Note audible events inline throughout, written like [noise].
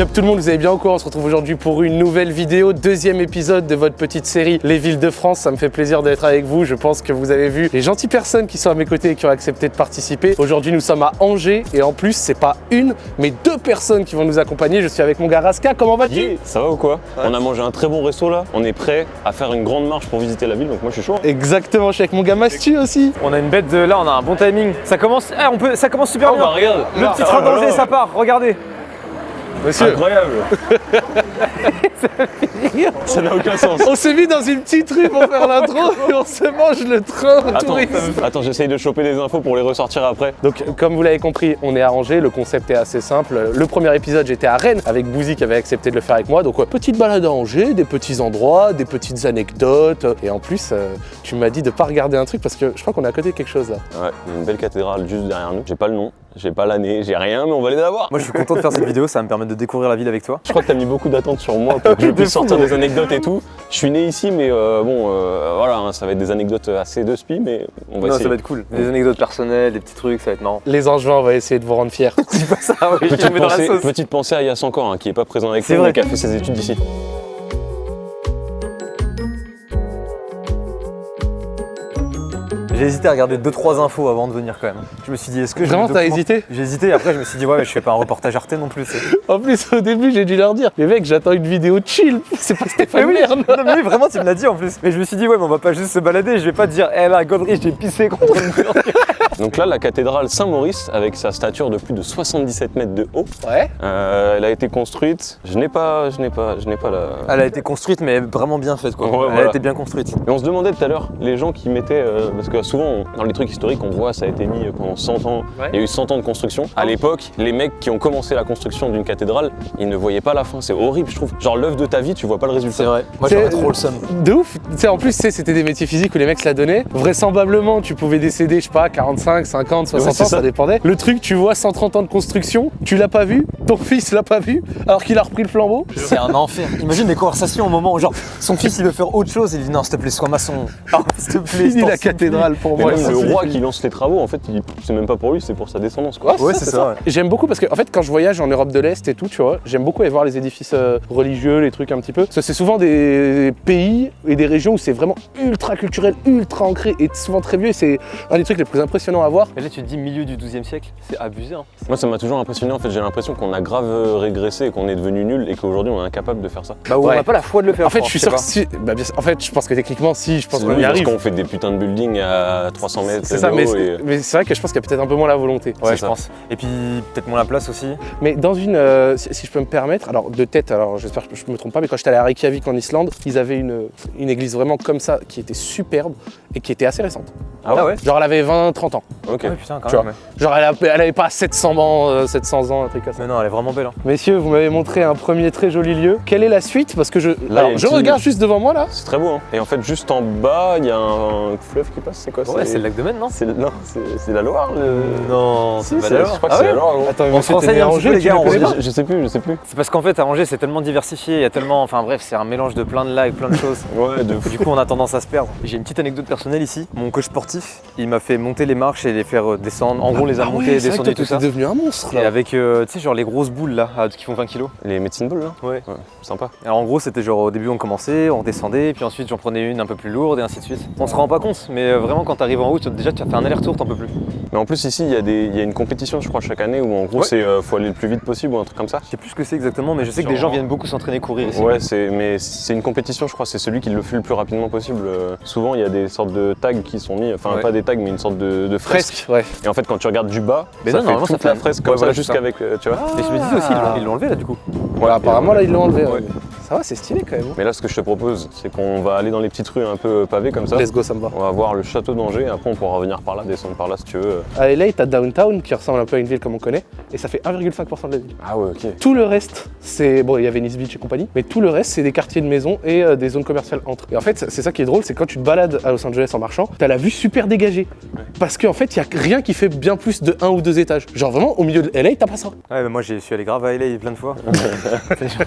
Yop tout le monde, vous allez bien ou quoi On se retrouve aujourd'hui pour une nouvelle vidéo, deuxième épisode de votre petite série Les villes de France. Ça me fait plaisir d'être avec vous. Je pense que vous avez vu les gentilles personnes qui sont à mes côtés et qui ont accepté de participer. Aujourd'hui, nous sommes à Angers et en plus, c'est pas une, mais deux personnes qui vont nous accompagner. Je suis avec mon gars Raska. Comment vas-tu? Yeah, ça va ou quoi? On a mangé un très bon resto là, on est prêt à faire une grande marche pour visiter la ville, donc moi je suis chaud. Exactement, je suis avec mon gars Mastu aussi. On a une bête de là, on a un bon timing. Ça commence, eh, on peut, ça commence super Oh bien. bah regarde Le petit train d'Angers, ça part, regardez. Monsieur, Incroyable [laughs] Ça n'a aucun sens on s'est mis dans une petite rue pour faire l'intro et on se mange le train Attends, touriste. attends j'essaye de choper des infos pour les ressortir après. Donc, comme vous l'avez compris, on est à Angers. Le concept est assez simple. Le premier épisode, j'étais à Rennes avec Bouzy qui avait accepté de le faire avec moi. Donc, ouais, petite balade à Angers, des petits endroits, des petites anecdotes. Et en plus, euh, tu m'as dit de pas regarder un truc parce que je crois qu'on est à côté de quelque chose là. Ouais, une belle cathédrale juste derrière nous. J'ai pas le nom, j'ai pas l'année, j'ai rien, mais on va aller la voir. Moi je suis content de faire cette vidéo, ça va me permettre de découvrir la ville avec toi. Je crois que t'as mis beaucoup d'attentes sur moi pour que [laughs] je puisse sortir des anecdotes et tout. Je suis né ici, mais euh, bon, euh, voilà, hein, ça va être des anecdotes assez de spi, mais on va Non, essayer. ça va être cool. Des anecdotes personnelles, des petits trucs, ça va être marrant. Les Angevins, on va essayer de vous rendre fiers. [laughs] Dis pas ça, oui, je Petite mets dans la pensée, sauce. petite pensée à Yass encore, hein, qui est pas présent avec nous, mais qui a fait ses études d'ici. J'ai hésité à regarder 2-3 infos avant de venir quand même. Je me suis dit, est-ce que je Vraiment, me t'as hésité J'ai hésité et après je me suis dit, ouais, mais je fais pas un reportage Arte non plus. En plus, au début, j'ai dû leur dire Mais mec, j'attends une vidéo chill. C'est pas [laughs] Mais Stéphane oui, Merne. non, mais oui, vraiment, tu me l'as dit en plus. Mais je me suis dit, ouais, mais on va pas juste se balader. Je vais pas te dire, hé là, Godry, j'ai pissé contre une. [laughs] Donc là, la cathédrale Saint-Maurice, avec sa stature de plus de 77 mètres de haut, Ouais. euh, elle a été construite. Je n'ai pas, je n'ai pas, je n'ai pas la. Elle a été construite, mais vraiment bien faite quoi. Ouais, Elle voilà. a été bien construite. Et on se demandait tout à l'heure, les gens qui mettaient, euh, parce que souvent on- dans les trucs historiques, on voit ça a été mis pendant 100 ans, Ouais. il y a eu 100 ans de construction. À l'époque, les mecs qui ont commencé la construction d'une cathédrale, ils ne voyaient pas la fin. C'est horrible, je trouve. Genre l'œuvre de ta vie, tu vois pas le résultat. C'est vrai. Moi C'est- j'aurais trop le seum. De ouf. Tu sais, en plus, tu sais, c'était des métiers physiques où les mecs se la donnaient. Vraisemblablement, tu pouvais décéder, je sais pas, 45, 50, 60 Ouais, c'est ans, ça. ça. dépendait. Le truc, tu vois 130 ans de construction, tu l'as pas vu, ton fils l'a pas vu, alors qu'il a repris le flambeau. C'est un enfer. Imagine les conversations au moment où genre son fils il veut faire autre chose, il dit non s'il te plaît sois maçon. Oh, s'il te plaît. Fini la cathédrale pour Mais moi. même ça le roi qui lance les travaux, en fait, il- c'est même pas pour lui, c'est pour sa descendance. Quoi. Ouais, Ouais, c'est ça, ouais. J'aime beaucoup parce que en fait quand je voyage en Europe de l'Est et tout, tu vois, j'aime beaucoup aller voir les édifices euh, religieux, les trucs un petit peu. Parce que c'est souvent des pays et des régions où c'est vraiment ultra culturel, ultra ancré et souvent très vieux. Et c'est un des trucs les plus impressionnants à voir. Et là tu te dis milieu du 12 e siècle, c'est abusé. Hein. Moi, ça m'a toujours impressionné. En fait, j'ai l'impression qu'on a grave euh, régressé et qu'on est devenu nul et qu'aujourd'hui on est incapable de faire ça. Bah Ouais. on n'a pas la foi de le faire. En fait, je suis sûr que sais si. bah, bien sûr- en fait, je pense que techniquement, si, je pense C'est qu'on y nul parce arrive. qu'on fait des putains de buildings à 300 mètres C'est ça, mais, c'est vrai que je pense qu'il y a peut-être un peu moins la volonté. Ouais, je ça. pense. Et puis peut-être moins la place aussi. Mais dans une, euh, si, si je peux me permettre, alors de tête, alors j'espère que je me trompe pas, mais quand j'étais allé à Reykjavik en Islande, ils avaient une, une église vraiment comme ça qui était superbe et qui était assez récente. Ah ouais, Genre elle avait 20-30 ans. Ok. Ouais putain quand Tu même. ouais. Genre elle, a- elle avait pas 700 ans, euh, 700 ans, un truc comme ça. Mais non, elle est vraiment belle. Hein. Messieurs, vous m'avez montré un premier très joli lieu. Quelle est la suite? Parce que je, alors, je regarde juste devant moi là. C'est très beau, hein. Et en fait, juste en bas, il y a un fleuve qui passe. C'est quoi Ouais, c'est le lac de Maine, non C'est non, c'est c'est la Loire. Le... Non, Si, c'est pas c'est- d'accord. je crois que Ah c'est ouais la Loire. gros. Attends, On se renseigne un peu, les gars, Je, je sais plus, je sais plus. C'est parce qu'en fait à Angers c'est tellement diversifié, il y a tellement, enfin bref, c'est un mélange de plein de lacs, plein de [laughs] choses. Ouais, de fou. Du coup, on a tendance à se perdre. J'ai une petite anecdote personnelle ici. Mon coach sportif, il m'a fait monter les marches et les faire euh, descendre. En gros, on les a Ah c'est que descendus, toi, tout ça. t'es devenu un monstre Et avec, euh, tu sais, genre les grosses boules là, qui font 20 kilos. Les médecines balles là Ouais. Sympa. Alors en gros, c'était genre au début, on commençait, on descendait, puis ensuite j'en prenais une un peu plus lourde et ainsi de suite. On se rend pas compte, mais euh, quand t'arrives en haut, tu- déjà tu as fait un aller-retour, t'en peux plus. Mais en plus, ici, il y, a des- il y a une compétition, je crois, chaque année où en gros, Ouais. c'est euh, faut aller le plus vite possible ou un truc comme ça. Je sais plus ce que c'est exactement, mais je sais que des gens viennent beaucoup s'entraîner courir ici. Ouais, c'est mais c'est une compétition, je crois. C'est celui qui le fait le plus rapidement possible. Euh, souvent, il y a des sortes de tags qui sont mis, enfin Ouais. pas des tags, mais une sorte de, de fresque. Ouais. Et en fait, quand tu regardes du bas, Mais ça non, fait toute ça fait la fresque Ouais, comme ça jusqu'avec, euh, tu vois. Mais je me disais aussi, ils l'ont- enlevé là du coup. Voilà, apparemment là ils l'ont enlevé. Ouais. Ça va, c'est stylé quand même. Mais là, ce que je te propose, c'est qu'on va aller dans les petites rues un peu pavées comme ça. Let's go, ça me va. On va voir le château d'Angers, après on pourra revenir par là, descendre par là si tu veux. À LA, t'as Downtown qui ressemble un peu à une ville comme on connaît, et ça fait 1,5% de la ville. Ah ouais, ok. Tout le reste, c'est. Bon, il y a Venice Beach et compagnie, mais tout le reste, c'est des quartiers de maisons et euh, des zones commerciales entre. Et en fait, c'est ça qui est drôle, c'est quand tu te balades à Los Angeles en marchant, t'as la vue super dégagée. Parce qu'en fait, il y a rien qui fait bien plus de un ou deux étages. Genre vraiment, au milieu de LA, t'as pas ça. Ouais, mais moi j'y suis allé grave à LA plein de fois. [laughs]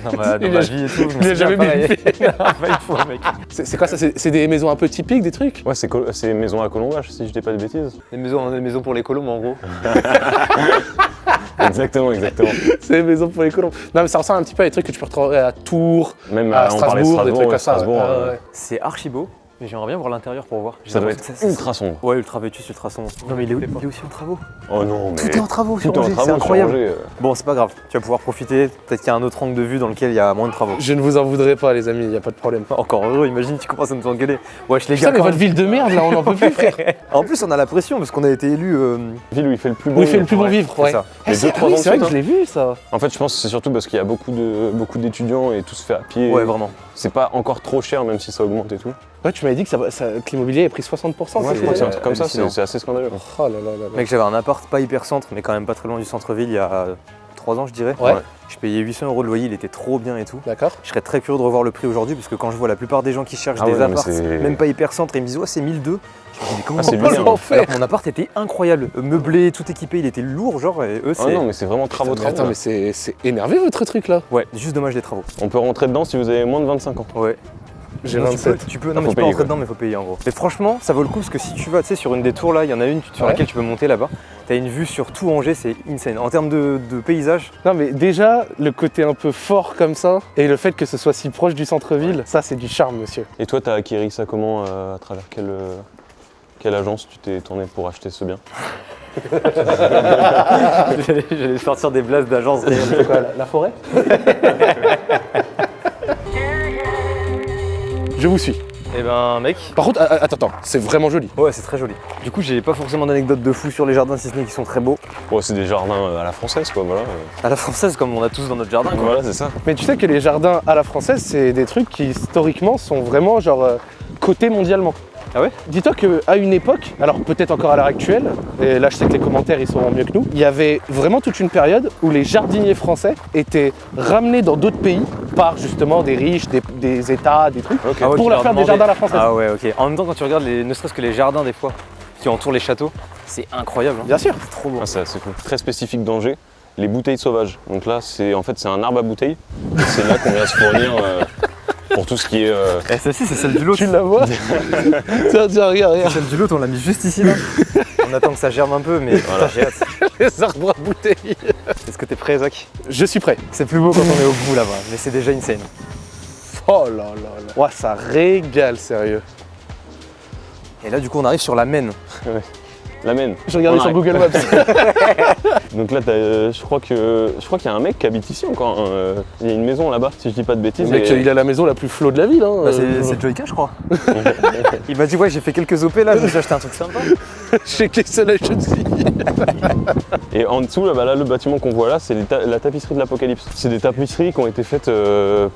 dans ma, dans ma vie et tout. je jamais [laughs] mec. C'est quoi ça? C'est des maisons un peu typiques, des trucs? Ouais, c'est col- c'est maison à colombage, si je dis pas de bêtises. Des maisons, des maisons pour les colombes en gros. [laughs] exactement, exactement. C'est les maisons pour les colombes. Non, mais ça ressemble un petit peu à des trucs que tu peux retrouver à Tours, Même à euh, parlait de Strasbourg, des trucs ouais, comme ça. Strasbourg, ouais. euh. C'est archi beau, mais j'aimerais bien voir l'intérieur pour voir. Ça doit être ultra sombre. Ouais, ultra vétus, ultra sombre. Non, mais il est, il est aussi en travaux. Oh non, mais. Tout est en travaux Tout sur est en Angers, travaux c'est sur incroyable. Angers, euh. Bon, c'est pas grave, tu vas pouvoir profiter. Peut-être qu'il y a un autre angle de vue dans lequel il y a moins de travaux. Je ne vous en voudrais pas, les amis, il n'y a pas de problème. [laughs] Encore heureux, imagine, tu commences à nous engueuler. Wesh, les Putain, gars, mais quand votre ville de merde, là, on n'en peut plus, [laughs] frère. En plus, on a la pression parce qu'on a été élu. euh, Ville où il fait le plus beau. Où il fait le plus bon vivre, c'est ouais. Eh, Les c'est deux, ah trois oui, ans c'est vrai que je l'ai vu, ça. En fait, je pense que c'est surtout parce qu'il y a beaucoup de beaucoup d'étudiants et tout se fait à pied. Ouais, vraiment. C'est pas encore trop cher, même si ça augmente et tout. Ouais, tu m'avais dit que, ça, ça- que l'immobilier a pris 60%. Ouais, je c'est- crois que c'est un truc comme ça, c'est assez scandaleux. Oh là là là là. Mec, j'avais un appart pas hyper centre, mais quand même pas très loin du centre-ville il y a 3 ans, je dirais. Ouais. Ouais. Je payais 800 euros de loyer, il était trop bien et tout. D'accord. Je serais très curieux de revoir le prix aujourd'hui parce que quand je vois la plupart des gens qui cherchent Ah des ouais, apparts, même pas hyper centre, ils me disent ouais c'est 1002. Je me dis mais comment Ah, c'est bien. que mon appart était incroyable, meublé, tout équipé, il était lourd genre et eux Ah c'est non, mais c'est vraiment travaux, travaux. attends, mais c'est c'est énervé votre truc là. ouais, juste dommage des travaux. On peut rentrer dedans si vous avez moins de 25 ans. Ouais. J'ai Non, tu 27. peux- Tu peux, non, mais faut tu peux payer, rentrer dedans, mais faut payer en gros. Mais franchement, ça vaut le coup parce que si tu vas, tu sais, sur une des tours là, il y en a une sur Ouais. laquelle tu peux monter là-bas. T'as une vue sur tout Angers, c'est insane. En termes de, de paysage, Non mais déjà, le côté un peu fort comme ça, et le fait que ce soit si proche du centre-ville, ça c'est du charme monsieur. Et toi, t'as acquéri ça comment euh, À travers quelle, euh, quelle agence tu t'es tourné pour acheter ce bien? [laughs] J'allais sortir des blases d'agence. C'est [laughs] quoi, la, la forêt [laughs] Je vous suis. Eh ben, mec, Par contre, attends, attends, c'est vraiment joli. ouais, c'est très joli. Du coup, j'ai pas forcément d'anecdotes de fou sur les jardins, si ce n'est qu'ils sont très beaux. Ouais, c'est des jardins euh, à la française, quoi, voilà. À la française, comme on a tous dans notre jardin, quoi. Voilà, c'est ça. Mais tu sais que les jardins à la française, c'est des trucs qui historiquement sont vraiment genre euh, cotés mondialement. Ah ouais Dis-toi qu'à une époque, alors peut-être encore à l'heure actuelle, et là je sais que les commentaires ils seront mieux que nous, il y avait vraiment toute une période où les jardiniers français étaient ramenés dans d'autres pays par justement des riches, des, des états, des trucs. Ah ouais, pour leur faire des jardins à la française. Ah ouais, ok. En même temps, quand tu regardes les, ne serait-ce que les jardins des fois, qui entourent les châteaux, c'est incroyable. hein. Bien sûr. C'est trop beau. Ah, c'est. Très spécifique d'Angers, les bouteilles sauvages. Donc là, c'est en fait c'est un arbre à bouteilles. Et c'est là qu'on vient se fournir euh, pour tout ce qui est. euh, Eh, celle-ci, c'est celle du lot. Tu la vois [laughs] Tiens, tiens, regarde, regarde. Celle du lot, on l'a mis juste ici là. [laughs] on attend que ça germe un peu, mais putain, j'ai hâte. [laughs] Les arbres à bouteilles. Est-ce que t'es prêt, Zach? Je suis prêt. C'est plus beau quand on est au bout là-bas, mais c'est déjà insane. Oh là là là. Ouah, ça régale, sérieux. Et là, du coup, on arrive sur la Maine. La. Je regardais On sur. Google Maps. [laughs] Donc là, t'as, euh, je crois que je crois qu'il y a un mec qui habite ici encore. hein, euh, Il y a une maison là-bas, si je dis pas de bêtises. Le mec, et- il a la maison la plus flotte de la ville. Hein. Bah, c'est Euh, Joyka, je crois. [laughs] Il m'a dit, ouais, j'ai fait quelques OP là, je me suis acheté un truc sympa. [laughs] Chez Kessel Agency. Et en dessous, là, bah, là, le bâtiment qu'on voit là, c'est ta- la tapisserie de l'Apocalypse. C'est des tapisseries qui ont été faites, euh,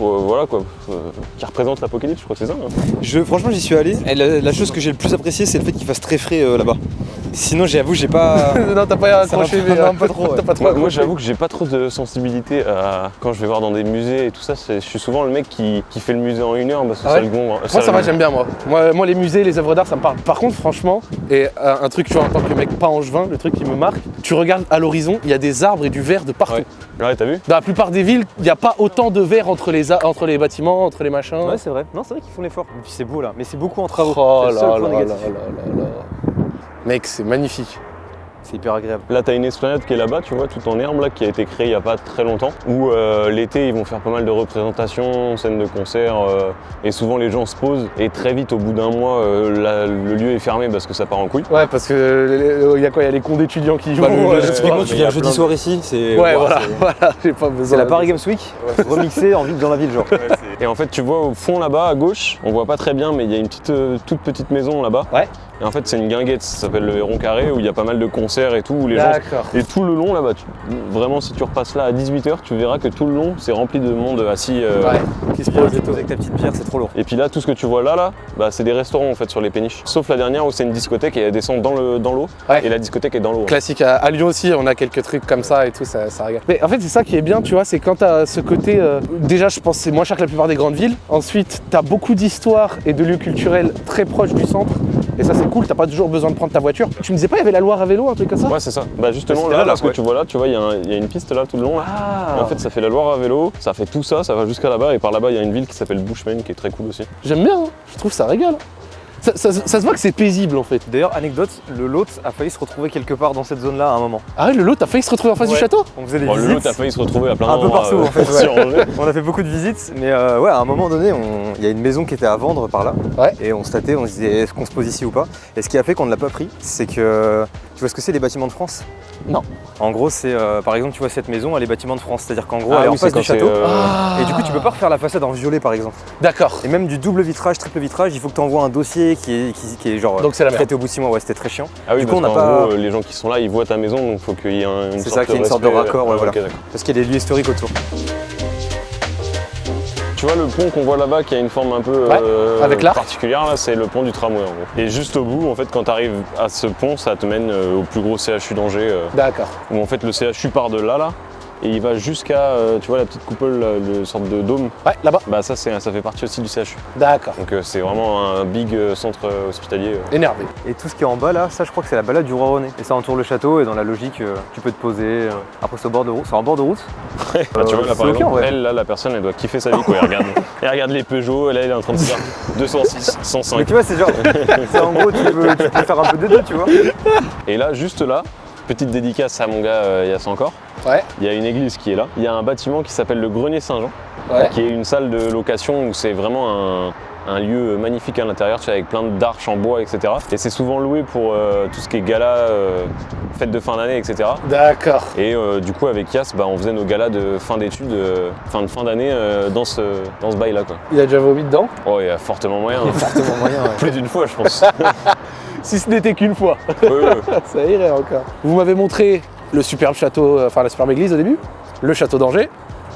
pour, euh, voilà quoi, euh, qui représentent l'Apocalypse. Je crois que c'est ça. hein. Je, franchement, j'y suis allé. Et la, la chose que j'ai le plus appréciée, c'est le fait qu'il fasse très frais euh, là-bas. Sinon, j'avoue, j'ai pas. [laughs] non, t'as pas accroché, mais. non, pas trop, ouais. Pas trop Moi, j'avoue que j'ai pas trop de sensibilité à quand je vais voir dans des musées et tout ça. c'est- Je suis souvent le mec qui, qui fait le musée en une heure parce que Ah ça ouais le gon. Moi, ça va, j'aime bien, moi. moi. Moi, les musées, les œuvres d'art, ça me parle. Par contre, franchement, et euh, un truc, tu vois, en tant que mec pas angevin, le truc qui me marque, tu regardes à l'horizon, il y a des arbres et du verre de partout. Ouais. Ouais, t'as vu? Dans la plupart des villes, il n'y a pas autant de verre entre les, entre les bâtiments, entre les machins. Ouais, c'est vrai. Non, c'est vrai qu'ils font l'effort. Et puis c'est beau là, mais c'est beaucoup en travaux. Oh là là là là là. Mec, c'est magnifique. C'est hyper agréable. Là, t'as une esplanade qui est là-bas, tu vois, tout en herbe, là, qui a été créée il y a pas très longtemps. Où euh, l'été, ils vont faire pas mal de représentations, scènes de concert, euh, et souvent les gens se posent. Et très vite, au bout d'un mois, euh, la- le lieu est fermé parce que ça part en couille. Ouais, parce que il y a quoi Il y a les cons d'étudiants qui jouent. Bah, le- euh, mais tu viens jeudi de- soir ici, c'est. Ouais, voilà, c'est- voilà, [laughs] j'ai pas besoin. C'est la Paris Games Week, remixée en ville dans la ville, genre. Et en fait, tu vois au fond là-bas, à gauche, on voit pas très bien, mais il y a une petite, euh, toute petite maison là-bas. Ouais. Et en fait, c'est une guinguette, ça s'appelle le Héron Carré, où il y a pas mal de concerts et tout, où les gens. Et tout le long là-bas, tu- vraiment si tu repasses là à 18h, tu verras que tout le long c'est rempli de monde assis. euh, Ouais, qui se pose et tout. Avec ta petite bière, c'est trop lourd. Et puis là, tout ce que tu vois là, là, bah, c'est des restaurants en fait sur les péniches. Sauf la dernière où c'est une discothèque et elle descend dans le dans l'eau. Ouais. Et la discothèque est dans l'eau. Classique. À, à Lyon aussi, on a quelques trucs comme ça et tout, ça, ça régale. Mais en fait, c'est ça qui est bien, tu vois, c'est quand t'as ce côté. euh, déjà, je pense que c'est moins cher que la plupart des grandes villes. Ensuite, t'as beaucoup d'histoires et de lieux culturels très proches du centre. Et ça, c'est cool, t'as pas toujours besoin de prendre ta voiture. Tu me disais pas, il y avait la Loire à vélo, un truc comme ça Ouais, c'est ça. Bah justement là, là, là, ce que ouais. tu vois là, tu vois, il y, a y une piste là tout le long. Là. Ah Et en fait, ça fait la Loire à vélo, ça fait tout ça, ça va jusqu'à là-bas. Et par là-bas, il y a une ville qui s'appelle Bushman qui est très cool aussi. J'aime bien, hein. je trouve ça régale. Ça, ça- ça se voit que c'est paisible en fait. D'ailleurs, anecdote, le lot a failli se retrouver quelque part dans cette zone-là à un moment. Ah ouais, le lot, t'as failli se retrouver en face du château On faisait des Bon, le visites. lot a failli se retrouver à plein Un peu d'endroits, partout, euh, en fait, [laughs] ouais. sur Angers. On a fait beaucoup de visites, mais euh, ouais, à un moment donné, on- il y a une maison qui était à vendre par là. Ouais. Et on se tâtait, on se disait est-ce qu'on se pose ici ou pas? Et ce qui a fait qu'on ne l'a pas pris, c'est que. Tu vois ce que c'est les bâtiments de France? Non. En gros, c'est euh, par exemple, tu vois cette maison, elle est bâtiments de France. C'est-à-dire qu'en gros, Ah elle est oui, en face du château. euh, Ah. Et du coup, tu peux pas refaire la façade en violet par exemple. D'accord. Et même du double vitrage, triple vitrage, il faut que tu envoies un dossier qui est, qui, qui est genre Donc c'est la merde. traité au bout de six mois. Ouais, c'était très chiant. Ah oui, Du coup, on n'a pas- gros, les gens qui sont là, ils voient ta maison, donc il faut qu'il y ait un- une C'est sorte ça, qu'il y ait une sorte de raccord, ouais, Ah, voilà. Parce qu'il y a des lieux historiques autour. Tu vois le pont qu'on voit là-bas qui a une forme un peu Ouais, euh, avec particulière, là, c'est le pont du tramway en gros. Et juste au bout, en fait, quand tu arrives à ce pont, ça te mène euh, au plus gros CHU d'Angers, euh, D'accord. où en fait le CHU part de là, là, et il va jusqu'à, euh, tu vois, la petite coupole, le sorte de dôme. Ouais, là-bas. Bah ça, c'est, ça fait partie aussi du CHU. D'accord. Donc euh, c'est vraiment un big euh, centre hospitalier. Énervé. Et tout ce qui est en bas là, ça je crois que c'est la balade du roi René. Et ça entoure le château et dans la logique, tu peux te poser. après c'est au bord de route. C'est en bord de route [laughs] Bah, tu vois, là, c'est par ok, en exemple, vrai. elle, là, la personne, elle doit kiffer sa vie, quoi. Elle regarde, [laughs] elle regarde les Peugeot, et là, elle est en train de se dire 206, Mais 105. tu vois, c'est genre. [laughs] c'est en gros, tu peux, tu peux faire un peu des deux, tu vois. Et là, juste là, petite dédicace à mon gars euh, Yass encore. Ouais. Il y a une église qui est là. Il y a un bâtiment qui s'appelle le Grenier Saint-Jean, Ouais. qui est une salle de location où c'est vraiment un, un lieu magnifique à l'intérieur, tu sais, avec plein d'arches en bois, etc. Et c'est souvent loué pour euh, tout ce qui est gala, euh, fête de fin d'année, etc. D'accord. Et euh, du coup, avec Yass, bah, on faisait nos galas de fin d'études, fin de fin d'année dans ce, dans ce bail-là. Il a déjà vomi dedans? Oh, il y a fortement moyen. hein. [laughs] Fortement moyen. Plus d'une fois, je pense. [laughs] si ce n'était qu'une fois. Ouais, ouais. [laughs] Ça irait encore. Vous m'avez montré le superbe château, euh, enfin la superbe église au début, le château d'Angers,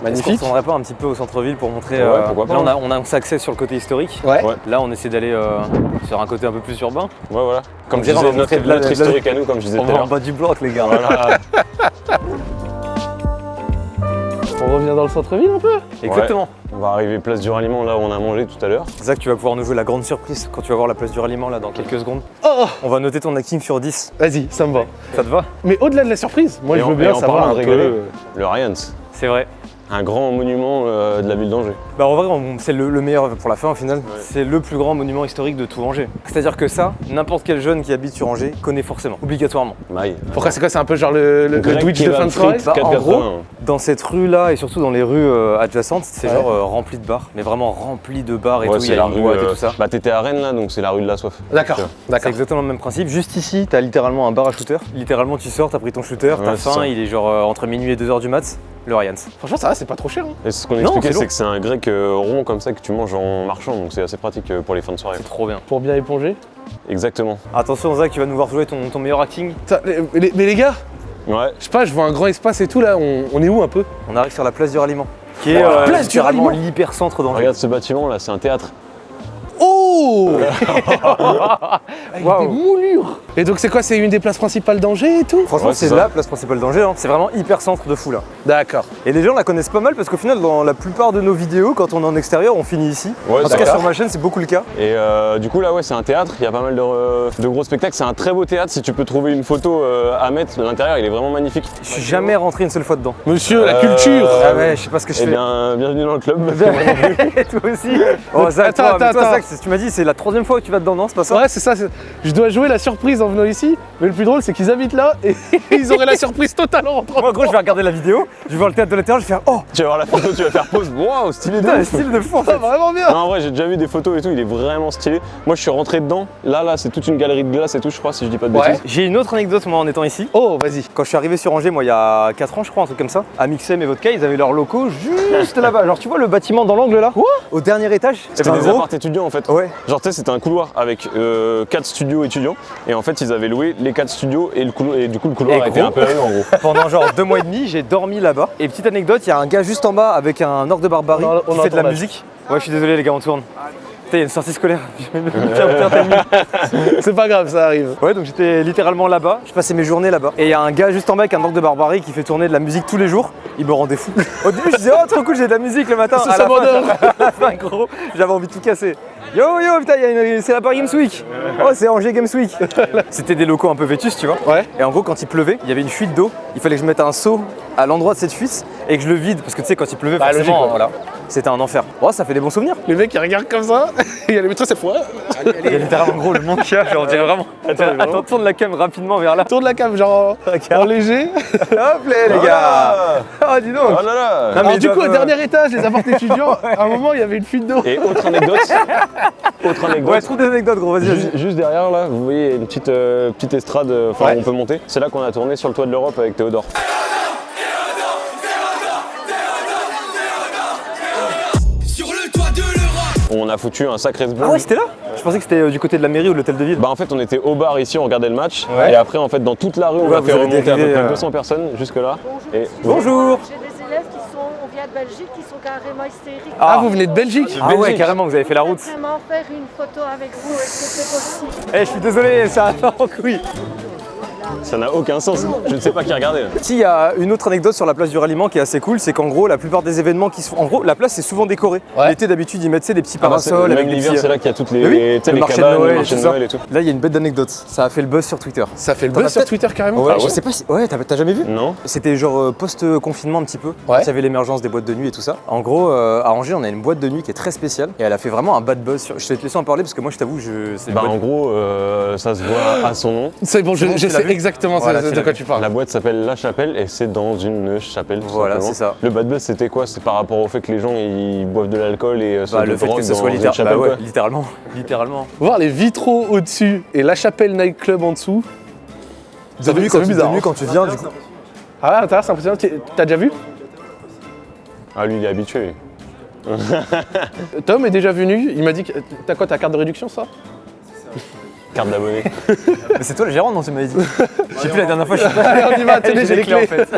magnifique. ne pas un petit peu au centre-ville pour montrer. Ouais, euh, pourquoi pas, Là, on a, on a accès sur le côté historique. Ouais. Ouais. Là, on essaie d'aller euh, sur un côté un peu plus urbain. Ouais, voilà. Comme On je on disais, notre, notre historique à nous, comme je disais On tout à va en bas du bloc, les gars. Voilà. [laughs] On revient dans le centre-ville un peu Exactement. On va arriver place du ralliement, là où on a mangé tout à l'heure. Zach, tu vas pouvoir nous jouer la grande surprise quand tu vas voir la place du ralliement là dans quelques secondes. Oh On va noter ton acting sur 10. Vas-y, ça me va. Ça te va? Mais au-delà de la surprise, moi Et je en- veux bien savoir un de peu. Le Ryans, C'est vrai. Un grand monument euh, de la ville d'Angers. Bah en vrai, c'est le, le meilleur pour la fin au final. C'est le plus grand monument historique de tout Angers. C'est-à-dire que ça, n'importe quel jeune qui habite sur Angers connaît forcément, obligatoirement. Maï. Pourquoi c'est quoi C'est un peu genre le, le, le Grec Twitch de fin de soirée Bah, en 4,80. gros, Dans cette rue-là et surtout dans les rues euh, adjacentes, c'est Ouais. genre euh, rempli de bars, mais vraiment rempli de bars et Ouais, tout. Il y c'est a la rue. et tout ça. Bah, t'étais à Rennes là, donc c'est la rue de la soif. D'accord, C'est d'accord. exactement le même principe. Juste ici, t'as littéralement un bar à shooter. Littéralement, tu sors, t'as pris ton shooter, Ouais, t'as c'est faim, il est genre euh, entre minuit et 2h du mat. Le Ryans. Franchement, ça va, c'est pas trop cher. hein. Et ce qu'on Non, expliquait, c'est que c'est un grec euh, rond comme ça que tu manges en marchant, donc c'est assez pratique euh, pour les fins de soirée. C'est trop bien. Pour bien éponger. Exactement. Attention, Zach, tu vas nous voir jouer ton, ton meilleur acting. Putain, les- les- mais les gars, Ouais. je sais pas, je vois un grand espace et tout là, on, on est où un peu? On arrive sur la place du ralliement. Qui est euh, Place du ralliement? l'hypercentre d'Angers. Regarde ce bâtiment là, c'est un théâtre. Oh [laughs] Avec des moulures Et donc c'est quoi C'est une des places principales d'Angers et tout? Franchement, Ouais, c'est la place principale d'Angers. hein. C'est vraiment hyper centre de fou là. D'accord. Et les gens la connaissent pas mal parce qu'au final, dans la plupart de nos vidéos, quand on est en extérieur, on finit ici. Ouais, en tout cas, sur ma chaîne, c'est beaucoup le cas. Et euh, du coup là ouais c'est un théâtre, il y a pas mal de, euh, de gros spectacles, c'est un très beau théâtre, si tu peux trouver une photo euh, à mettre, l'intérieur il est vraiment magnifique. Je suis jamais rentré une seule fois dedans. Monsieur, la culture Ah ouais, je sais pas ce que je Eh fais. bien bienvenue dans le club. [laughs] Et toi aussi [laughs] Oh Zach, Attends, toi, attends, toi, attends. Zach, tu m'as dit c'est la troisième fois que tu vas dedans, non C'est pas ça? Ouais, c'est ça. Je dois jouer la surprise en venant ici, mais le plus drôle, c'est qu'ils habitent là et [laughs] ils auraient la surprise totale en rentrant. Moi, gros, je vais regarder la vidéo, je vais voir le théâtre de l'intérieur, je vais faire Oh tu vas voir la photo, tu vas faire pause. Waouh stylé de ouf. style de fou en fait vraiment bien Non, en vrai, j'ai déjà vu des photos et tout, il est vraiment stylé. Moi, je suis rentré dedans. Là, là, c'est toute une galerie de glace et tout, je crois, si je dis pas de Ouais. bêtises. J'ai une autre anecdote, moi, en étant ici. Oh, vas-y. Quand je suis arrivé sur Angers, moi, il y a 4 ans, je crois, un truc comme ça, à Mixem et Vodka, ils avaient leurs locaux juste là-bas. Genre, tu vois le bâtiment dans l'angle là Quoi Au dernier étage C'était un des gros- apparts étudiants en fait. Ouais. Genre, tu sais, c'était un couloir avec 4 studios étudiants. Et en fait, ils avaient loué les 4 studios et, le couloir, et du coup, le couloir Et était gros. un peu à eux en gros. [laughs] Pendant genre deux mois et demi, j'ai dormi là-bas. Et petite anecdote, il y a un gars juste en bas avec un orgue de barbarie On a- on qui fait de la musique. Ouais, je suis désolé les gars, on tourne. Putain, il y a une sortie scolaire. [laughs] C'est pas grave, ça arrive. Ouais, donc j'étais littéralement là-bas. Je passais mes journées là-bas. Et il y a un gars juste en bas avec un orgue de barbarie qui fait tourner de la musique tous les jours. Il me rendait fou. Au début, je disais, oh, trop cool, j'ai de la musique le matin. C'est ça [laughs] fin, gros, j'avais envie de tout casser. Yo yo, putain, c'est la Paris Games Week. Oh, c'est Angers Games Week. [laughs] C'était des locaux un peu vétus, tu vois. Ouais. Et en gros, quand il pleuvait, il y avait une fuite d'eau. Il fallait que je mette un seau à l'endroit de cette fuite. et que je le vide, parce que tu sais, quand il pleuvait, Bah, forcément, logique, ouais. voilà, c'était un enfer. Oh, ça fait des bons souvenirs. Le mec il regarde comme ça, [laughs] il y a le métro cette fois. Il y a littéralement gros le manque on dirait vraiment. Attends, tourne la cam rapidement vers là. Tourne la cam genre en léger. Hop là, les gars Oh, dis donc Oh là là Non, mais Alors du coup au dernier étage, les appartements étudiants, [laughs] à un moment il y avait une fuite d'eau. Et autre anecdote, [laughs] autre anecdote. Ouais, trouve des anecdotes, gros, vas-y. Juste, juste derrière là, vous voyez une petite, euh, petite estrade, euh, enfin Ouais. on peut monter. C'est là qu'on a tourné sur le toit de l'Europe avec Théodore. On a foutu un sacré sbloom. Ah ouais, c'était là Je pensais que c'était euh, du côté de la mairie ou de l'hôtel de ville. Bah en fait on était au bar ici, on regardait le match. Ouais. Et après en fait dans toute la rue on Ouais, a fait remonter à peu près euh, 200 personnes jusque là. Et Bonjour J'ai des élèves qui sont, on vient de Belgique, qui sont carrément hystériques. Ah vous venez de Belgique Ah ouais, Belgique. carrément, vous avez fait la Je route. voudrais vraiment faire une photo avec vous, est-ce que c'est possible? Eh, je suis désolé, ça part en couille. Ça n'a aucun sens. Je ne sais pas qui regardait. là. Si, il y a une autre anecdote sur la place du ralliement qui est assez cool, c'est qu'en gros, la plupart des événements qui sont. En gros, la place c'est souvent décorée. Ouais. L'été, d'habitude, ils mettent tu des petits Ah bah, parasols même l'hiver petits. c'est là qu'il y a toutes les, Mais oui, tu sais, le les marché de Noël le marché tout de. Noël et tout. Là, il y a une bête d'anecdotes. Ça a fait le buzz sur Twitter. Ça fait le buzz sur Twitter carrément Ouais, Ah je ouais sais pas si. Ouais, t'as jamais vu Non C'était genre euh, post-confinement un petit peu. Ouais. Il y avait l'émergence des boîtes de nuit et tout ça. En gros, euh, à Angers, on a une boîte de nuit qui est très spéciale et elle a fait vraiment un bad buzz. Sur... Je vais te laisser en parler parce que moi, je t'avoue, je. Bah en gros euh, ça se voit à son nom. C'est bon, je, je tu sais exactement Voilà, de quoi tu parles. La boîte s'appelle La Chapelle et c'est dans une chapelle. tout Voilà, c'est ça. Le bad buzz c'était quoi? C'est par rapport au fait que les gens ils boivent de l'alcool et euh, se Bah, le fait que ce soit une littér- chapelle, bah ouais, littéralement. [laughs] Littéralement. Voir les vitraux au-dessus et la chapelle nightclub en dessous. C'est vu- quand, tu- hein. quand tu viens, du coup? Ah c'est impressionnant. T'as déjà vu? Ah lui il est habitué. lui. [laughs] Tom est déjà venu, il m'a dit que t'as quoi ta carte de réduction ça Carte d'abonné. [laughs] Mais c'est toi le gérant, non Tu m'avais dit. Je sais plus la dernière fois, je sais pas. Allez [laughs] on y va, tenez j'ai les clés. en fait.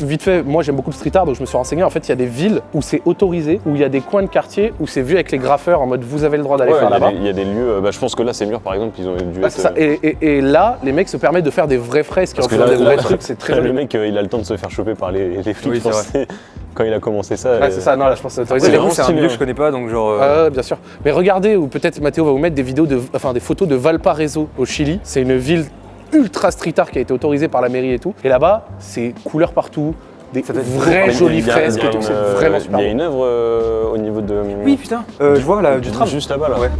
Vite fait, moi j'aime beaucoup le street art donc je me suis renseigné. En fait il y a des villes où c'est autorisé, où il y a des coins de quartier où c'est vu avec les graffeurs en mode vous avez le droit d'aller Ouais, faire là-bas. des- il y, a des lieux, euh, bah, je pense que là c'est mûr par exemple, ils ont dû Ouais, être, ça. euh, Et, et- et là, les mecs se permettent de faire des vraies fresques Parce en que faisant là, des vrais là, trucs, c'est très [laughs] le joli. mec euh, il a le temps de se faire choper par les, les flics Oui, c'est français. Quand il a commencé ça. Euh, c'est ça, non là je pense que c'est autorisé. c'est un stylé, milieu hein. que je connais pas, donc genre. euh, Ah bien sûr. Mais regardez, ou peut-être Mathéo va vous mettre des vidéos de, enfin des photos de Valparaiso au Chili. C'est une ville ultra street art qui a été autorisée par la mairie et tout. Et là-bas, c'est couleurs partout, des vraies jolies fresques il y a et tout. une, C'est euh, vraiment super Il y a une œuvre euh, au niveau de. Oui, putain. Euh, je vois là, du tram. Juste là-bas là. Ouais.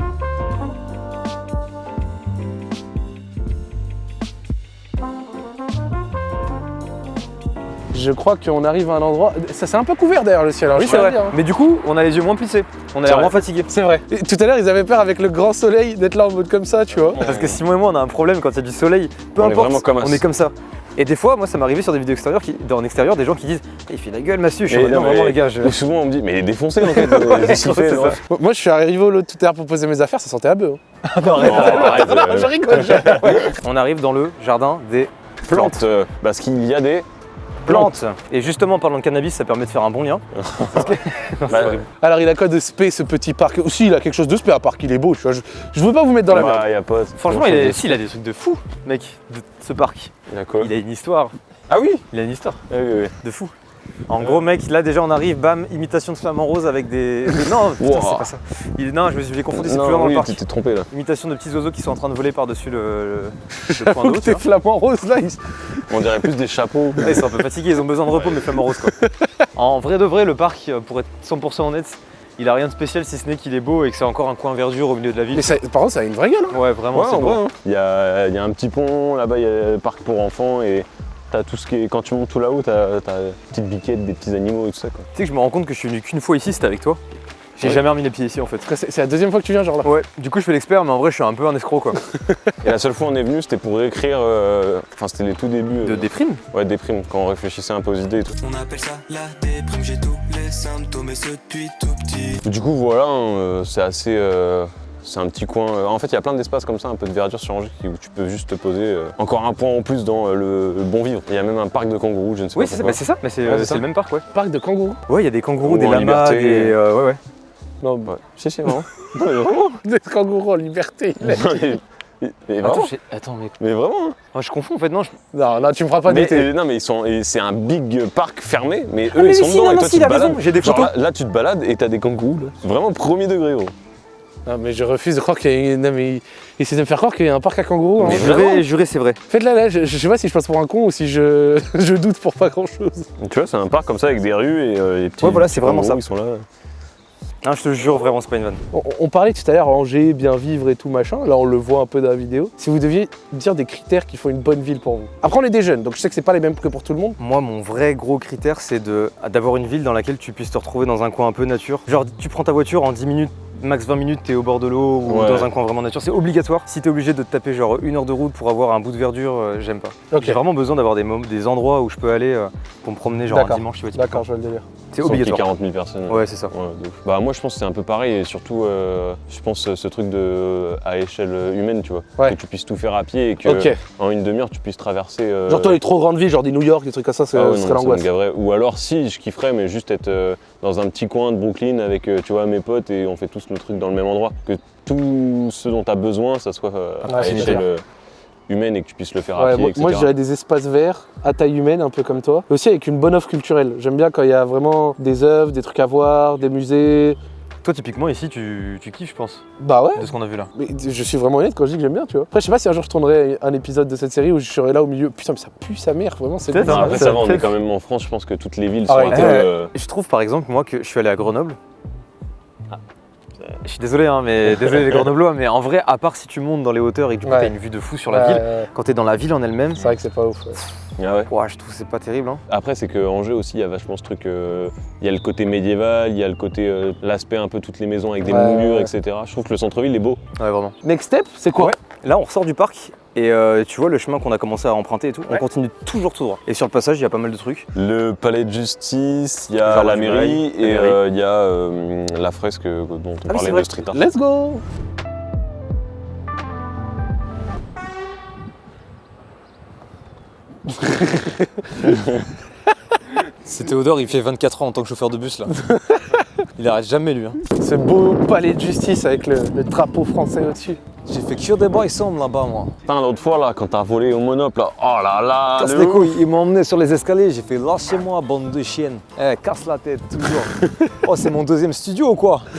Je crois qu'on arrive à un endroit. Ça c'est un peu couvert derrière le ciel. alors Oui, je c'est vrai. dire, hein. Mais du coup, on a les yeux moins plissés. On a l'air moins fatigué. C'est vrai. Et tout à l'heure, ils avaient peur avec le grand soleil d'être là en mode comme ça, tu vois. Parce que Simon et moi, on a un problème quand il y a du soleil. Peu On est importe, vraiment comme on est comme ça. Et des fois, moi, ça m'est arrivé sur des vidéos extérieures, qui, dans en extérieur, des gens qui disent Eh, Il fait la gueule, Massu. Je suis non, vraiment, les gars, je. Ou souvent on me dit, mais il est défoncé en fait. euh. [laughs] Moi, je suis arrivé au lot tout à l'heure pour poser mes affaires, ça sentait à bœuf. hein. [laughs] Non, arrête, [laughs] je rigole. je- On arrive dans le jardin des plantes. Plante. euh, Parce qu'il y a des. Plantes. Et justement, en parlant de cannabis, ça permet de faire un bon lien. [laughs] Bah, Alors, il a quoi de spé ce petit parc? Aussi, il a quelque chose de spé à part qu'il est beau, tu vois. Je, je veux pas vous mettre dans la bah, merde. y a pas. Franchement, il, est... si, il a des trucs de fou, mec, de ce parc. Il a quoi? Il a une histoire. Ah oui? Il a une histoire Ah oui, oui. de fou. En gros, mec, là déjà on arrive, bam, imitation de flamant rose avec des. des- Non, [laughs] putain, Wow. c'est pas ça. Il- Non, je me suis confondu, c'est plus loin dans le parc. tu t'es trompé là. Imitation de petits oiseaux qui sont en train de voler par-dessus le, le- [laughs] point d'eau. tes vois. flamants roses là, ils- On dirait plus des chapeaux. [laughs] Ouais, Ils sont un peu fatigués, ils ont besoin de repos, mais flamant rose quoi. En vrai de vrai, le parc, euh, pour être 100% honnête, il a rien de spécial si ce n'est qu'il est beau et que c'est encore un coin verdure au milieu de la ville. Mais ça- par contre, ça a une vraie gueule. hein. Ouais, vraiment, Ouais, c'est beau. hein. Il y a, il y a un petit pont, là-bas il y a le parc pour enfants et t'as tout ce qui est. Quand tu montes tout là-haut, t'as t'as des petites biquettes, des petits animaux et tout ça quoi. Tu sais que je me rends compte que je suis venu qu'une fois ici, c'était avec toi. J'ai Ouais. jamais remis les pieds ici en fait. C'est la deuxième fois que tu viens, genre là. Ouais, du coup je fais l'expert, mais en vrai je suis un peu un escroc quoi. Et la seule fois où on est venu, c'était pour écrire. euh, Enfin, c'était les tout débuts. euh, De déprime Ouais, des primes, quand on réfléchissait un peu aux idées et tout. On appelle ça la déprime, j'ai tous les symptômes et ce depuis tout petit. Du coup, voilà, hein, euh, c'est assez. euh, c'est un petit coin. euh, En fait, il y a plein d'espaces comme ça, un peu de verdure sur Angers, où tu peux juste te poser. euh, Encore un point en plus dans euh, le, le bon vivre. Il y a même un parc de kangourous, je ne sais Oui, pas pourquoi. bah, c'est ça, mais c'est Ouais, le même parc, ouais. Parc de kangourous. Ouais, il y a des kangourous, Ou des lamas, liberté. des. euh, ouais, ouais. Non, Ouais. Si, si, vraiment. [laughs] non, mais vraiment. des kangourous en liberté. il a- mais, vraiment. Attends, mais Mais vraiment. hein. oh, je confonds en fait, non. Je... Non, non, tu me feras pas Mais, douter. euh, non, mais ils sont. C'est un big parc fermé, mais eux mais ils sont si, dedans non, et toi si, tu te balades. j'ai des Genre. Là, là, tu te balades et t'as des kangourous. Là. Vraiment premier degré, gros. Non, mais je refuse de croire qu'il y a une... Non, mais il essaie de me faire croire qu'il y a un parc à kangourous. hein. Mais juré, juré, c'est vrai. Faites-la là, je, je sais pas si je passe pour un con ou si je, [laughs] je doute pour pas grand-chose. Tu vois, c'est un parc comme ça avec des rues et euh, les petits. Ouais, voilà, c'est vraiment ça. Ils sont là. Ah, je te jure, vraiment, c'est pas une vanne. On, on parlait tout à l'heure Angers, bien vivre et tout machin. Là, on le voit un peu dans la vidéo. Si vous deviez dire des critères qui font une bonne ville pour vous. Après, on est des jeunes, donc je sais que c'est pas les mêmes que pour tout le monde. Moi, mon vrai gros critère, c'est de- d'avoir une ville dans laquelle tu puisses te retrouver dans un coin un peu nature. Genre, tu prends ta voiture en 10 minutes, max 20 minutes, t'es au bord de l'eau ou Ouais. dans un coin vraiment nature. C'est obligatoire. Si t'es obligé de te taper genre une heure de route pour avoir un bout de verdure, euh, j'aime pas. J'ai vraiment besoin d'avoir des, des endroits où je peux aller euh, pour me promener, genre un dimanche, tu vois. D'accord, je vois le délire. C'est obligatoire. 40 000 personnes. Ouais, c'est ça. Ouais. Bah moi je pense que c'est un peu pareil et surtout euh, je pense ce truc de à échelle humaine tu vois Ouais. que tu puisses tout faire à pied et que en une demi-heure tu puisses traverser euh, Genre, toi, les trop grandes villes, genre des New York, des trucs comme ça, c'est ah l'angoisse. ou alors si je kifferais mais juste être euh, dans un petit coin de Brooklyn avec euh, tu vois mes potes et on fait tous le truc dans le même endroit que tout ce dont tu as besoin ça soit euh, Ouais, à c'est échelle euh, humaine et que tu puisses le faire Ouais, à pied moi, etc. moi, je dirais des espaces verts à taille humaine, un peu comme toi. Et aussi avec une bonne offre culturelle. J'aime bien quand il y a vraiment des œuvres, des trucs à voir, des musées. Toi, typiquement, ici, tu, tu kiffes, je pense, Bah ouais. de ce qu'on a vu là. Mais je suis vraiment honnête quand je dis que j'aime bien, tu vois. Après, je sais pas si un jour je tournerai un épisode de cette série où je serai là au milieu. Putain, mais ça pue sa mère, vraiment, c'est bon. Hein. après ça ça va on est quand même en France je pense que toutes les villes Ah sont ouais. un peu Ouais. euh, Je trouve par exemple, moi, que je suis allé à Grenoble. Ah, Je suis désolé, hein, mais [laughs] désolé les Grenoblois, mais en vrai, à part si tu montes dans les hauteurs et que du coup Ouais. t'as une vue de fou sur la Ouais, ville, quand t'es dans la ville en elle-même, C'est vrai que c'est pas ouf. Ouais. ah ouais. ouah, je trouve que c'est pas terrible. Hein. Après, c'est que Angers aussi, il y a vachement ce truc. euh, Il y a le côté médiéval, il y a le côté, euh, l'aspect un peu toutes les maisons avec des Ouais, moulures, ouais. etc. Je trouve que le centre-ville est beau. Ouais, vraiment. Next step, c'est quoi Ouais. Là, on ressort du parc et euh, tu vois le chemin qu'on a commencé à emprunter et tout, on continue toujours tout droit. Et sur le passage, il y a pas mal de trucs. Le palais de justice, il y a la mairie et euh, il y a euh, la fresque dont on oui, parlait de street art. Let's go [laughs] C'est Théodore, il fait 24 ans en tant que chauffeur de bus là. il arrête jamais lui. Hein. Ce beau palais de justice avec le, le drapeau français au-dessus. J'ai fait que des sombres là-bas moi. Putain, l'autre fois là, quand t'as volé au monop là, oh là là, Casse le les couilles, ils m'ont emmené sur les escaliers, j'ai fait lâchez-moi bande de chiennes. Eh, casse la tête, toujours. [laughs] oh, c'est mon deuxième studio ou quoi? [laughs]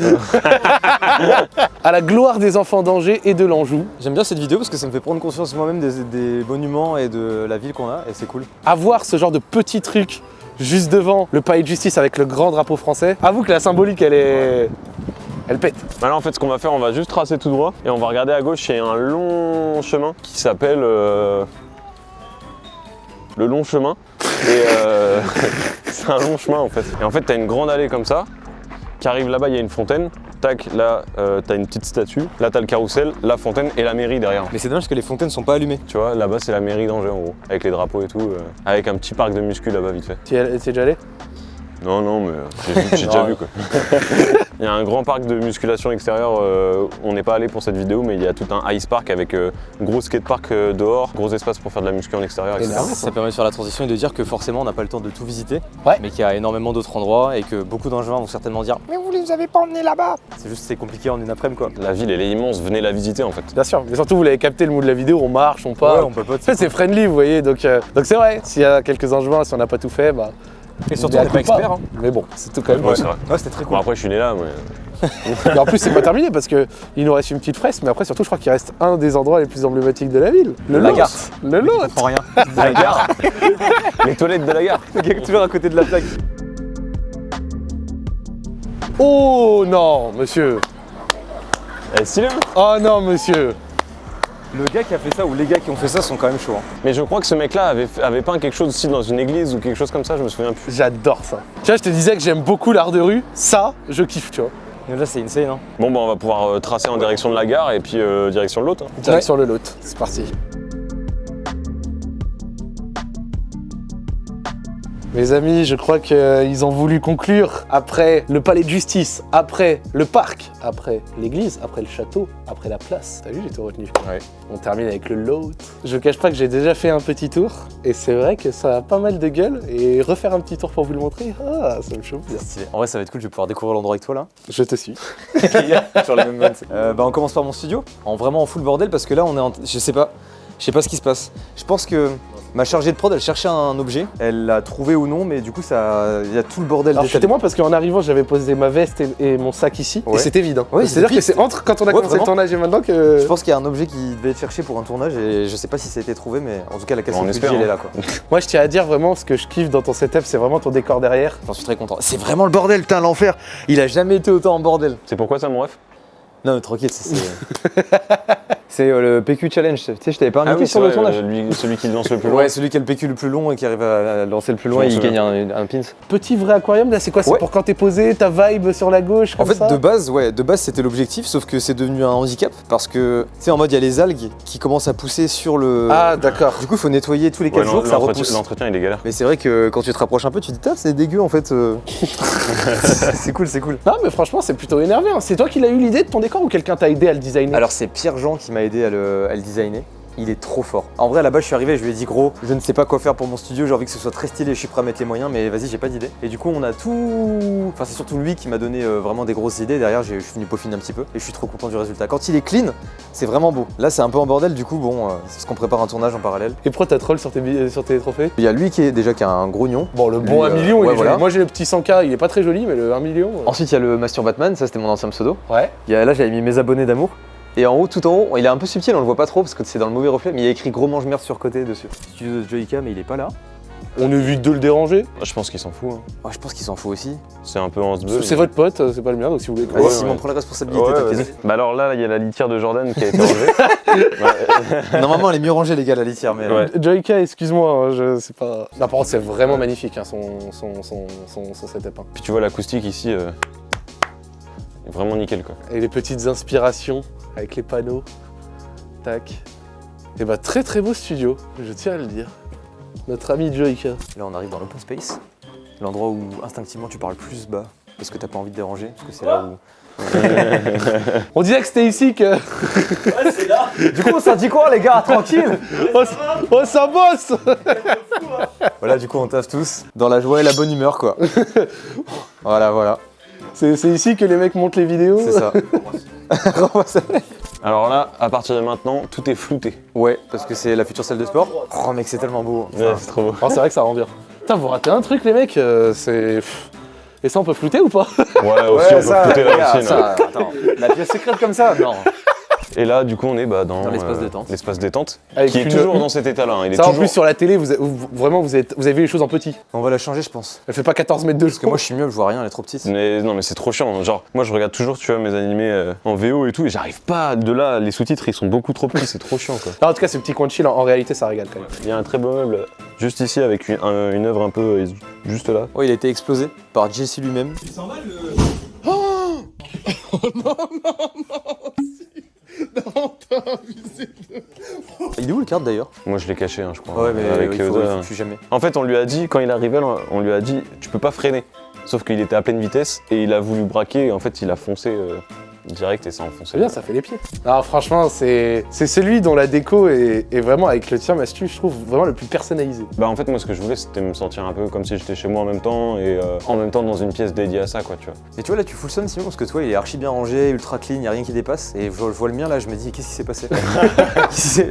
À la gloire des enfants d'Angers et de l'Anjou, J'aime bien cette vidéo parce que ça me fait prendre conscience moi-même des, des monuments et de la ville qu'on a et c'est cool. avoir ce genre de petits trucs juste devant le palais de justice avec le grand drapeau français, avoue que la symbolique, elle est... Elle pète. Bah là, en fait, ce qu'on va faire, on va juste tracer tout droit et on va regarder à gauche, il y a un long chemin qui s'appelle euh, le long chemin. Et euh, [laughs] c'est un long chemin en fait. Et en fait, t'as une grande allée comme ça qui arrive là-bas, il y a une fontaine. Tac, là, euh, t'as une petite statue. Là, t'as le carrousel, la fontaine et la mairie derrière. Mais c'est dommage que les fontaines sont pas allumées. Tu vois, là-bas, c'est la mairie d'Angers en gros, avec les drapeaux et tout, euh, avec un petit parc de muscu là-bas vite fait. Tu y es déjà allé? Non, non, mais [laughs] j'ai déjà vu quoi. [laughs] Il y a un grand parc de musculation extérieure. euh, on n'est pas allé pour cette vidéo, mais il y a tout un ice park avec euh, gros skatepark euh, dehors, gros espace pour faire de la muscu en extérieur, etc. Énorme. Ça permet de faire la transition et de dire que forcément on n'a pas le temps de tout visiter, Ouais. mais qu'il y a énormément d'autres endroits et que beaucoup d'Angevins vont certainement dire Mais vous les avez pas emmenés là-bas C'est juste c'est compliqué en une après-midi quoi. La ville, elle est immense. Venez la visiter en fait. Bien sûr, mais surtout vous l'avez capté le mood de la vidéo, on marche, on parle. on peut pas. [laughs] En fait, c'est friendly, vous voyez, donc euh, donc c'est vrai. S'il y a quelques angevins, si on n'a pas tout fait, bah. Et surtout on n'est pas expert. Hein. Mais bon, c'est tout quand même. Ouais, c'est vrai. Ouais, c'était très Bon, cool. après, je suis né là, mais. [laughs] Et en plus, c'est pas terminé parce que il nous reste une petite fresque, mais après, surtout, je crois qu'il reste un des endroits les plus emblématiques de la ville. Le La Lot. gare. Le lot. Je comprends rien. [laughs] La gare Les toilettes de la gare Le [laughs] toujours à côté de la plaque. Oh non, monsieur. Elle est stylée, hein Oh non, monsieur. Le gars qui a fait ça ou les gars qui ont fait ça sont quand même chauds. hein. Mais je crois que ce mec-là avait, avait peint quelque chose aussi dans une église ou quelque chose comme ça, je me souviens plus. J'adore ça. Tu vois, je te disais que j'aime beaucoup l'art de rue. Ça, je kiffe, tu vois. Mais là c'est insane. Hein. Bon, bah, on va pouvoir euh, tracer en direction de la gare et puis euh, direction de l'autre. hein. Direct sur le lot. C'est parti. Mes amis, je crois qu'ils ont voulu conclure après le palais de justice, après le parc, après l'église, après le château, après la place. T'as vu, j'ai tout retenu. Ouais. On termine avec le lot. Je cache pas que j'ai déjà fait un petit tour et c'est vrai que ça a pas mal de gueule et refaire un petit tour pour vous le montrer, ah, ça me chauffe. En vrai ça va être cool, je vais pouvoir découvrir l'endroit avec toi là. Je te suis. [laughs] sur les mêmes vannes. Euh, bah on commence par mon studio, en vraiment en full bordel parce que là on est en... Je sais pas, je sais pas ce qui se passe. Je pense que Ma chargée de prod, elle cherchait un objet. Elle l'a trouvé ou non, mais du coup, ça, il y a tout le bordel. Alors c'était moi parce qu'en arrivant j'avais posé ma veste et, et mon sac ici et c'était vide. hein. Ouais, C'est-à-dire que c'est entre quand on a Ouais, commencé le tournage et maintenant que... Je pense qu'il y a un objet qui devait être cherché pour un tournage et je sais pas si ça a été trouvé, mais en tout cas, la cassette On de espère, budget, elle est hein. là quoi. [laughs] Moi je tiens à dire vraiment ce que je kiffe dans ton setup c'est vraiment ton décor derrière. J'en suis très content. C'est vraiment le bordel, putain, l'enfer. Il a jamais été autant en bordel. C'est pourquoi ça, mon ref? Non, mais tranquille, c'est. [laughs] C'est euh, le PQ Challenge. Tu sais, je t'avais pas invité Ah oui, sur c'est le vrai, tournage. euh, lui- celui qui lance le plus [laughs] loin. Ouais, celui qui a le PQ le plus long et qui arrive à à lancer le plus loin, il gagne un, un pins. Petit vrai aquarium là c'est quoi? C'est Ouais. pour quand t'es posé, ta vibe sur la gauche En comme fait, ça? de base, ouais, de base c'était l'objectif, sauf que c'est devenu un handicap parce que, tu sais, en mode il y a les algues qui commencent à pousser sur le. Ah d'accord. Du coup, il faut nettoyer tous les Ouais, 4 jours, ça repousse. L'entretien, il est galère. Mais c'est vrai que quand tu te rapproches un peu, tu te dis, c'est dégueu en fait. euh. [laughs] c'est cool, c'est cool. Non mais franchement c'est plutôt énervé. hein. C'est toi qui l'as eu l'idée de ton décor ou quelqu'un t'a aidé à le designer? Alors c'est Pierre Jean qui m'a aidé à le, à le designer. Il est trop fort. En vrai, à la base, je suis arrivé, je lui ai dit gros, je ne sais pas quoi faire pour mon studio, j'ai envie que ce soit très stylé, je suis prêt à mettre les moyens, mais vas-y, j'ai pas d'idée. Et du coup, on a tout. Enfin, c'est surtout lui qui m'a donné euh, vraiment des grosses idées. Derrière, je suis venu peaufiner un petit peu et je suis trop content du résultat. Quand il est clean, c'est vraiment beau. Là, c'est un peu en bordel, du coup, bon, euh, c'est parce qu'on prépare un tournage en parallèle. Et pourquoi t'as troll sur tes, sur tes trophées? Il y a lui qui est déjà qui a un grognon. Bon le bon Lui, 1 euh, million il ouais, est voilà. Moi j'ai le petit 100k il est pas très joli mais le 1 million... Ensuite, il y a le Mastur Batman, ça c'était mon ancien pseudo. Ouais. Il y a- là, j'avais mis mes abonnés d'amour. Et en haut, tout en haut, il est un peu subtil, on le voit pas trop parce que c'est dans le mauvais reflet, mais il y a écrit gros mange merde sur côté dessus. De Joyka, mais il est pas là. On évite de le déranger. Je pense qu'il s'en fout. hein. Ouais, je pense qu'il s'en fout aussi. C'est un peu en ce C'est votre pote, euh, c'est pas le mien donc si vous voulez... Vas-y, Ouais, Simon, ouais. prends la responsabilité, Ouais. Bah alors là, il y a la litière de Jordan qui a été enlevée. [laughs] [laughs] Normalement, elle est mieux rangée, les gars, la litière, mais. Ouais. Joyka, excuse-moi, hein, je sais pas. Non, par contre, c'est vraiment magnifique hein, son, son, son, son, son setup. hein. Puis tu vois l'acoustique ici, euh, vraiment nickel quoi. Et les petites inspirations avec les panneaux. Tac. Et bah, très très beau studio, je tiens à le dire. Notre ami Joyka. Là, on arrive dans l'open space, l'endroit où instinctivement tu parles plus bas parce que t'as pas envie de déranger, parce que c'est là où. [laughs] On disait que c'était ici que. Du coup, on s'en dit quoi, les gars? Tranquille s- oh, ça bosse Voilà, du coup, on taffe tous dans la joie et la bonne humeur, quoi. [laughs] voilà, voilà, C'est ici que les mecs montent les vidéos c'est ça. [laughs] Alors là, à partir de maintenant, tout est flouté. ouais, parce que c'est la future salle de sport. Oh, mec, c'est tellement beau. Ouais, c'est trop beau. Oh, c'est vrai que ça rend bien. Putain, vous ratez un truc, les mecs, euh, c'est. Et ça, on peut flouter ou pas? Ouais, aussi, on peut flouter la piscine. ça, attends, la pièce secrète comme ça? Non. Et là, du coup, on est bah, dans, Dans l'espace détente. L'espace détente, Avec qui est une- toujours dans cet état-là. hein. Ça, en plus, sur la télé, vous, vous- vraiment, vous, êtes, vous avez vu les choses en petit. On va la changer, je pense. Elle fait pas 14 mètres de Parce que moi, je suis mieux, je vois rien, elle est trop petite. Mais non, mais c'est trop chiant. Genre, moi, je regarde toujours, tu vois, mes animés euh, en VO et tout, et j'arrive pas. De là, les sous-titres, ils sont beaucoup trop petits, c'est trop chiant, quoi. En tout cas, ce petit coin de chill, en, en réalité, ça régale quand même. Il y a un très beau meuble juste ici avec une, un- une œuvre un peu euh, juste là. Ouais, il a été explosé par Jesse lui-même. Il [laughs] est où le carte d'ailleurs Moi, je l'ai caché, hein, je crois. Ouais, mais avec il faut, Yoda, il faut hein. que je suis jamais. En fait, on lui a dit, quand il arrivait, on lui a dit, tu peux pas freiner. Sauf qu'il était à pleine vitesse et il a voulu braquer et en fait, il a foncé euh, direct et ça a enfoncé. C'est bien, ça fait les pieds. Non, franchement, c'est c'est celui dont la déco est, est vraiment, avec le tien, Mastu, je trouve vraiment le plus personnalisé. Bah, en fait, moi, ce que je voulais, c'était me sentir un peu comme si j'étais chez moi en même temps et euh, en même temps dans une pièce dédiée à ça, quoi, tu vois. Et tu vois là, tu fous le son Simon parce que toi, il est archi bien rangé, ultra clean, y a rien qui dépasse. Et je vois, je vois le mien là, je me dis, qu'est-ce qui s'est passé? [laughs]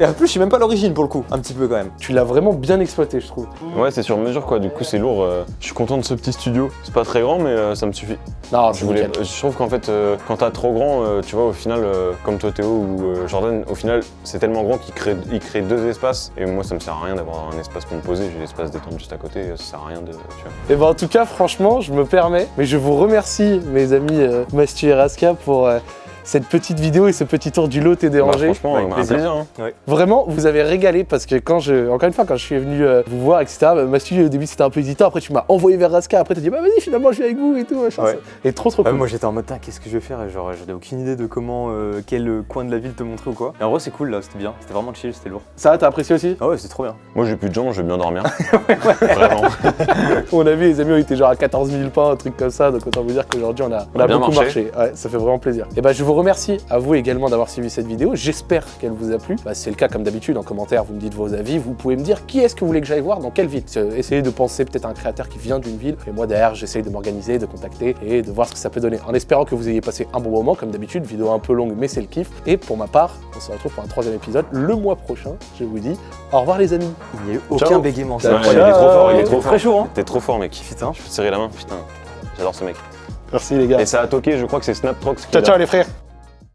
Et En plus, je suis même pas l'origine pour le coup, un petit peu quand même. Tu l'as vraiment bien exploité, je trouve. Ouais, c'est sur mesure, quoi. Du coup, c'est lourd. euh, Je suis content de ce petit studio. C'est pas très grand, mais euh, ça me suffit. Non, Je, voulais, nickel. je trouve qu'en fait, euh, quand t'as trop grand, euh, tu vois, au final, euh, comme toi Théo ou euh, Jordan, au final, c'est tellement grand qu'il crée, il crée deux espaces. Et moi, ça me sert à rien d'avoir un espace pour me poser. J'ai l'espace détente juste à côté. Ça sert à rien de. Tu vois. Et ben en tout cas, franchement, je me permets, mais je vous remercie, mes amis Mastu et Raska, pour cette petite vidéo et ce petit tour du lot et Bah, dérangé. franchement, avec un plaisir. plaisir. hein. Vraiment, vous avez régalé parce que quand je, encore une fois, quand je suis venu euh, vous voir, etc., bah, Mastu au début c'était un peu hésitant, après tu m'as envoyé vers Raska, après t'as dit bah vas-y finalement je viens avec vous et tout, machin. Ouais. Et trop trop cool. moi j'étais en mode, qu'est-ce que je vais faire? Et genre, j'avais aucune idée de comment, euh, quel coin de la ville te montrer ou quoi. Et en vrai, c'est cool là, c'était bien, c'était vraiment chill, c'était lourd. Ça, t'as apprécié aussi? Ah ouais, c'est trop bien. Moi, j'ai plus de jambes, je vais bien dormir. [laughs] Vraiment. On a vu les amis, on était genre à 14 000 pas, un truc comme ça, donc autant vous dire qu'aujourd'hui on a, on On a a bien beaucoup marché. marché. Ouais, ça fait vraiment plaisir. Et bah je vous vous remercie à vous également d'avoir suivi cette vidéo. J'espère qu'elle vous a plu. Bah, si c'est le cas, comme d'habitude, en commentaire, vous me dites vos avis. Vous pouvez me dire qui est-ce que vous voulez que j'aille voir, dans quelle ville. Euh, Essayez de penser peut-être à un créateur qui vient d'une ville. Et moi, derrière, j'essaye de m'organiser, de contacter et de voir ce que ça peut donner. En espérant que vous ayez passé un bon moment, comme d'habitude, vidéo un peu longue, mais c'est le kiff. Et pour ma part, on se retrouve pour un troisième épisode le mois prochain. Je vous dis au revoir les amis. Il n'y a eu aucun bégaiement. Il est trop fort, il est trop Très fort. chaud, hein T'es trop fort, mec. Putain. Je peux te serrer la main, putain. J'adore ce mec. Merci les gars. Et ça a toqué, je crois que c'est Snaptrox Ciao ciao les frères.